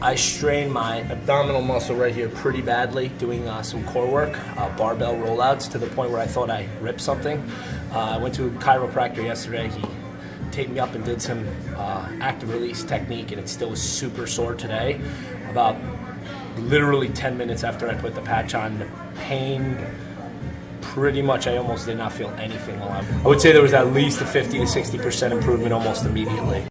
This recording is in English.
I strained my abdominal muscle right here pretty badly doing uh, some core work, uh, barbell rollouts to the point where I thought I ripped something. Uh, I went to a chiropractor yesterday. He taped me up and did some uh, active release technique and it still was super sore today. About literally 10 minutes after I put the patch on, the pain pretty much I almost did not feel anything while I I would say there was at least a 50 to 60% improvement almost immediately.